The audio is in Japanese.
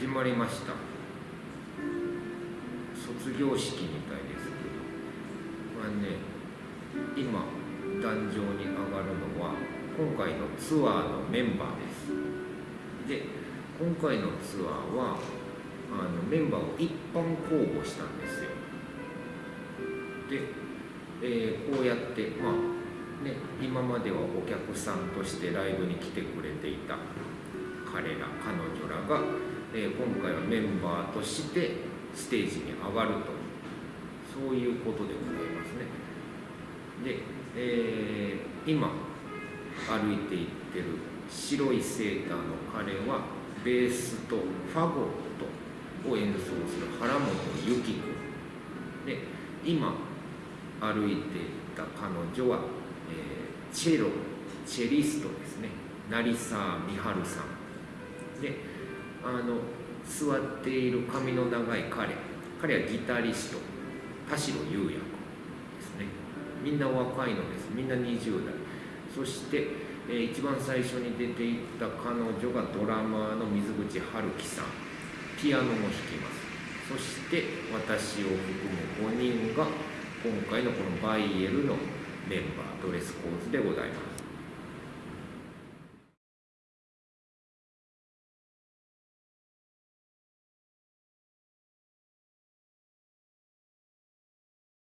始まりました。卒業式みたいですけど。これね今壇上に上がるのは今回のツアーのメンバーです。で今回のツアーはあのメンバーを一般公募したんですよ。で、えーこうやってまあね今まではお客さんとしてライブに来てくれていた彼ら彼女らが、えー今回はメンバーとしてステージに上がると。そういうことでございますね。で、えー今歩いていってる白いセーターの彼はベースとファゴットを演奏する原本由紀子。で今歩いていた彼女は、えーチェロチェリストですね。成沢美春さん。であの座っている髪の長い彼。彼はギタリスト田代裕也君ですね。みんな若いのです。みんな20代。そして、えー一番最初に出ていった彼女がドラマーの水口春樹さん。ピアノも弾きます。そして私を含む5人が今回のこのバイエルのメンバードレスコーズでございます。